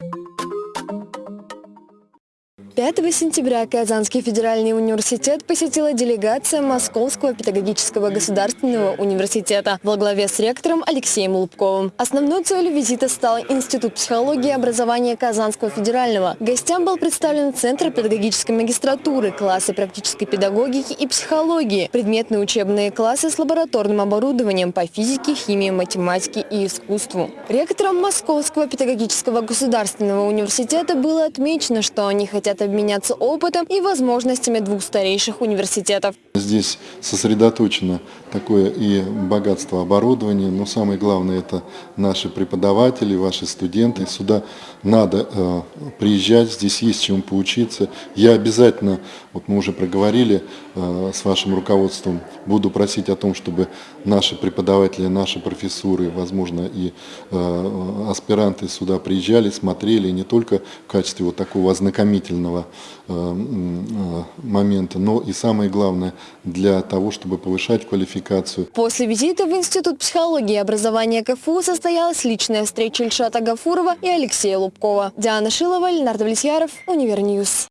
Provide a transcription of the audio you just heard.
you 5 сентября Казанский федеральный университет посетила делегация Московского педагогического государственного университета во главе с ректором Алексеем Лубковым. Основной целью визита стал Институт психологии и образования Казанского федерального. Гостям был представлен Центр педагогической магистратуры, классы практической педагогики и психологии, предметные учебные классы с лабораторным оборудованием по физике, химии, математике и искусству. Ректором Московского педагогического государственного университета было отмечено, что они хотят обменяться опытом и возможностями двух старейших университетов. Здесь сосредоточено такое и богатство оборудования, но самое главное это наши преподаватели, ваши студенты. Сюда надо э, приезжать, здесь есть чему поучиться. Я обязательно, вот мы уже проговорили э, с вашим руководством, буду просить о том, чтобы наши преподаватели, наши профессуры, возможно и э, аспиранты сюда приезжали, смотрели не только в качестве вот такого ознакомительного э, э, момента, но и самое главное для того, чтобы повышать квалификацию. После визита в Институт психологии и образования КФУ состоялась личная встреча Ильшата Гафурова и Алексея Лубкова. Диана Шилова, Ленар Давлетьяров, Univer News.